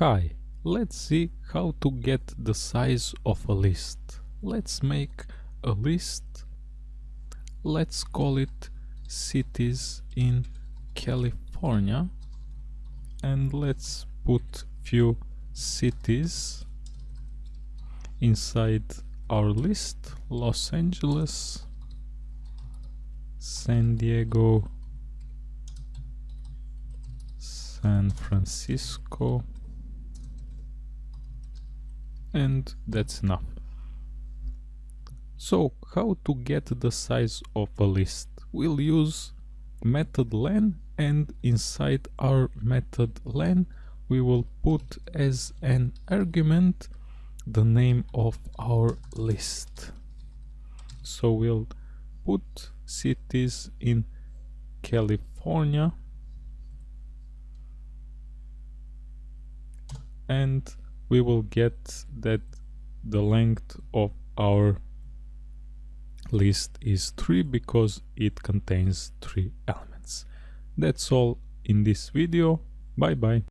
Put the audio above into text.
Hi, let's see how to get the size of a list. Let's make a list. Let's call it cities in California and let's put few cities inside our list Los Angeles San Diego San Francisco and that's enough. So how to get the size of a list? We'll use method len and inside our method len we will put as an argument the name of our list. So we'll put cities in California and we will get that the length of our list is 3 because it contains 3 elements. That's all in this video. Bye bye.